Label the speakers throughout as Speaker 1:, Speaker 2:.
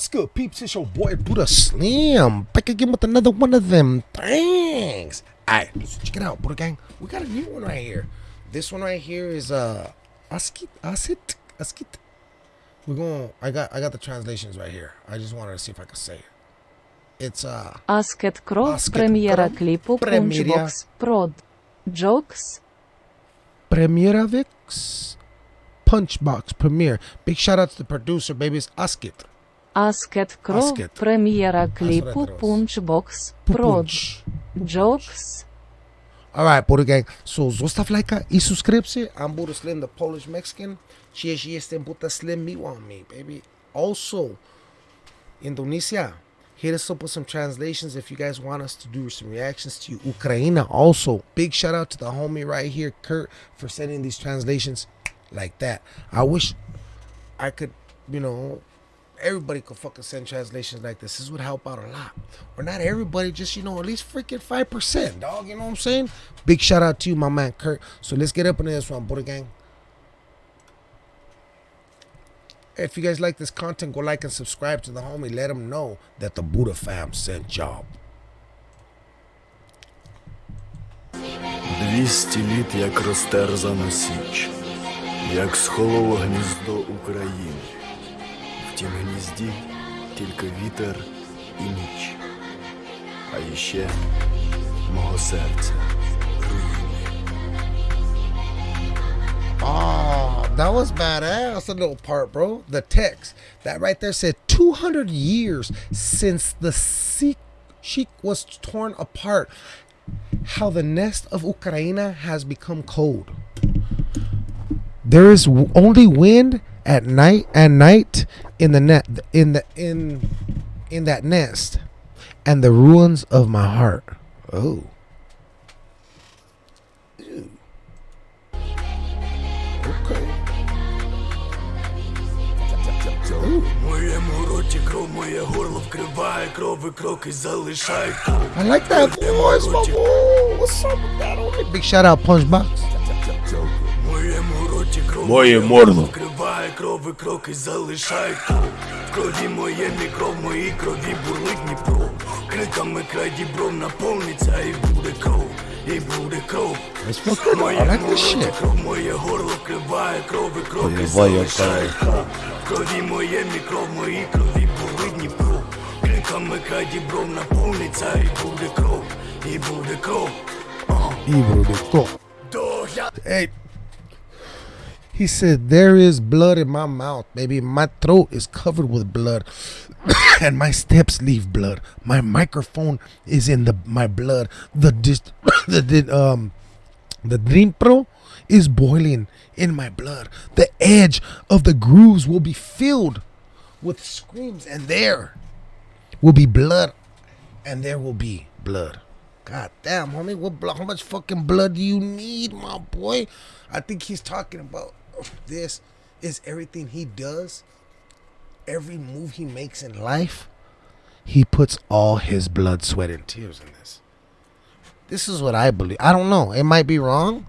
Speaker 1: What's good, peeps? It's your boy Buddha Slim. Back again with another one of them things. Alright, so check it out, Buddha Gang. We got a new one right here. This one right here is uh Askit Askit Askit. We're going I got I got the translations right here. I just wanted to see if I could say it. It's uh
Speaker 2: Askit
Speaker 1: Crow
Speaker 2: Premiera
Speaker 1: Clipu
Speaker 2: Punchbox Prod Jokes
Speaker 1: Premiera Vix Punchbox Premiere. Big shout out to the producer, baby. It's Askit.
Speaker 2: Аскет Кров,
Speaker 1: premiera премьера клипу
Speaker 2: Punchbox,
Speaker 1: Proj,
Speaker 2: Jokes.
Speaker 1: Alright, Buddha Gang, so zostaw lajka i subskrypcję. I'm Buddha Slim, the Polish Mexican. Cheers, jestem Buddha Slim, me want me, baby. Also, Indonesia, hit us up with some translations if you guys want us to do some reactions to you. Ukraine, also, big shout out to the homie right here, Kurt, for sending these translations like that. I wish I could, you know, everybody could fucking send translations like this. This would help out a lot. Or not everybody, just, you know, at least freaking 5%, dog. You know what I'm saying? Big shout out to you, my man Kurt. So let's get up into this one, Buddha Gang. If you guys like this content, go like and subscribe to the homie. Let him know that the Buddha fam sent y'all.
Speaker 3: 200 літ, як розтерзана січ, як схололо гніздо України. В тім гнізді тільки вітер і ніч, а іще мого серця руїни.
Speaker 1: Oh, that was badass. A little part, bro. The text that right there said 200 years since the Sikh Sheik was torn apart. How the nest of Ukraine has become cold. There is w- only wind at night at night in the net in the in in that nest and the ruins of my heart. Oh. Okay. I like that voice, my boy. What's up with that? Big shout out, Punchbox.
Speaker 4: Moje
Speaker 3: morno. Край крови кроки залишай В крові моє мікро, в моїй крові бурлить Дніпро. Криками край дібром наповниться і буде кров, і буде кров.
Speaker 1: Моє море,
Speaker 3: кров, моє горло криває, крови кроки залишай В крові моє мікро, в моїй крові бурлить Дніпро. Криками край дібром наповниться і буде кров, і буде кров.
Speaker 1: І буде
Speaker 3: кров.
Speaker 1: Ей, He said, There is blood in my mouth, baby. My throat is covered with blood. and my steps leave blood. My microphone is in the my blood. The dis- the, the um the Dniepro is boiling in my blood. The edge of the grooves will be filled with screams, and there will be blood, and there will be blood. God damn, homie, what blood? How much fucking blood do you need, my boy? I think he's talking about this. Is everything he does, every move he makes in life, he puts all his blood, sweat, and tears in this. This is what I believe. I don't know. It might be wrong,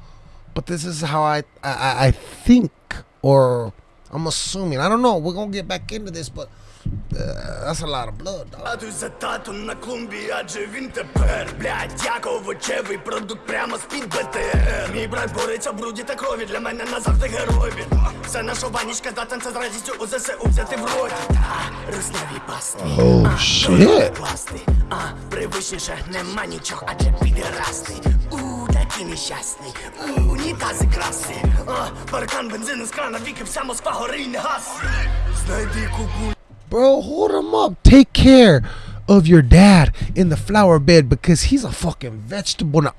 Speaker 1: but this is how I I, I- think, or I'm assuming. I don't know. We're gonna get back into this, but uh, that's a lot of blood, dog.
Speaker 3: Татусь за татом на клумбі, адже він тепер, блядь, як овочевий продукт прямо з-під БТР. Мій брат бореться в бруді та крові, для мене назавжди герой він. Все наша банічка здатен це з радістю у ЗСУ взяти в роті. Та, русняві пасти.
Speaker 1: Oh, shit.
Speaker 3: класти. А, привичніше нема нічого, адже підерасти. У, такі нещасні, у, унітази красні. А, паркан, бензин із крана, віки, вся Москва гори й не гасне. Знайди купу
Speaker 1: Bro, hold him up. Take care of your dad in the flower bed because he's a fucking vegetable now.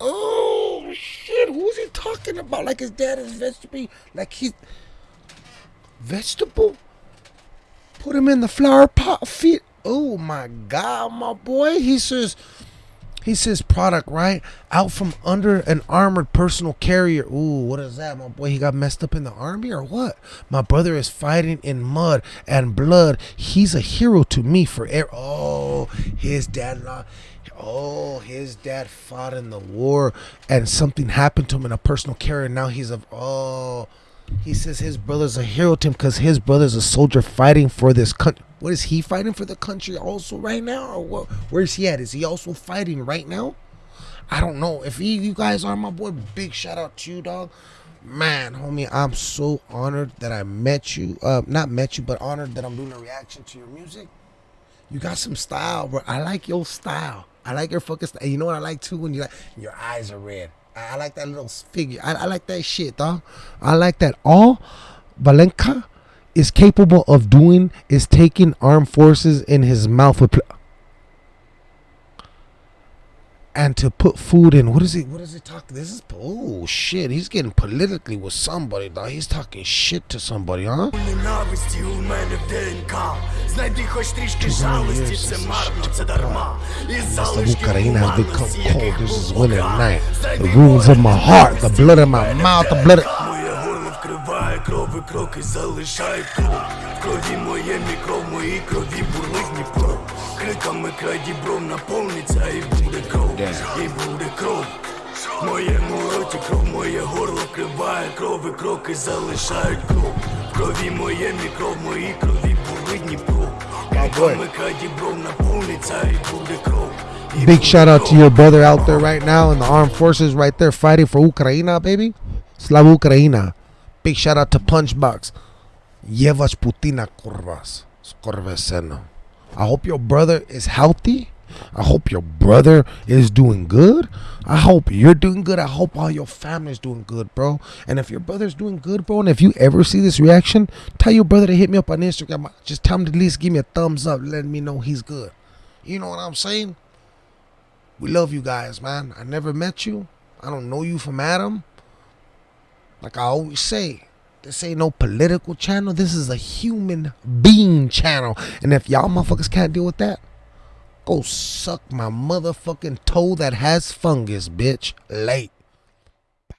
Speaker 1: Oh shit, who's he talking about? Like his dad is vegetable? Like he's vegetable? Put him in the flower pot feet. Oh my god, my boy. He says he says product, right? Out from under an armored personal carrier. Ooh, what is that, my boy? He got messed up in the army or what? My brother is fighting in mud and blood. He's a hero to me for air. Oh, his dad. Oh, his dad fought in the war and something happened to him in a personal carrier. Now he's a. Oh, he says his brother's a hero to him because his brother's a soldier fighting for this country. What is he fighting for the country also right now, or what? Where's he at? Is he also fighting right now? I don't know. If he, you guys are my boy, big shout out to you, dog. Man, homie, I'm so honored that I met you. Uh, not met you, but honored that I'm doing a reaction to your music. You got some style, bro. I like your style. I like your fucking style. You know what I like too when you like your eyes are red. I, I like that little figure. I, I like that shit, dog. I like that. All Valenka is capable of doing is taking armed forces in his mouth with. Pl- and to put food in. What is he? What is he talking? This is oh shit. He's getting politically with somebody, dog. He's talking shit to somebody, huh?
Speaker 3: Ненависті у мене в ДНК Знайди хоч трішки жалості, це марно, це дарма І залишки
Speaker 1: Ukraine has become
Speaker 3: гуманності,
Speaker 1: cold.
Speaker 3: яких
Speaker 1: This is
Speaker 3: був
Speaker 1: winter
Speaker 3: Бога.
Speaker 1: night. The
Speaker 3: Знайди
Speaker 1: wounds of my
Speaker 3: моє
Speaker 1: heart, the blood in my mouth, the blood. Of-
Speaker 3: Моє горло вкриває кров і кроки залишають кров В крові моє мікро, в моїй крові бурлить Дніпро. Криками край дібром наповниться і буде кров, і буде кров. В моєму роті кров, моє горло вкриває кров і кроки залишають кров. В крові моє мікро, в моїй крові бурлить Дніпро. Криками край дібром наповниться і буде кров.
Speaker 1: Big shout out to your brother out there right now in the armed forces right there fighting for Ukraina, baby. Slava Ukraina. Big shout out to Punchbox. Yevash Putina Kurvas. Skorveseno. I hope your brother is healthy. I hope your brother is doing good. I hope you're doing good. I hope all your family's doing good, bro. And if your brother's doing good, bro, and if you ever see this reaction, tell your brother to hit me up on Instagram. Just tell him to at least give me a thumbs up, letting me know he's good. You know what I'm saying? We love you guys, man. I never met you. I don't know you from Adam. Like I always say, this ain't no political channel. This is a human being channel. And if y'all motherfuckers can't deal with that, go suck my motherfucking toe that has fungus, bitch. Late.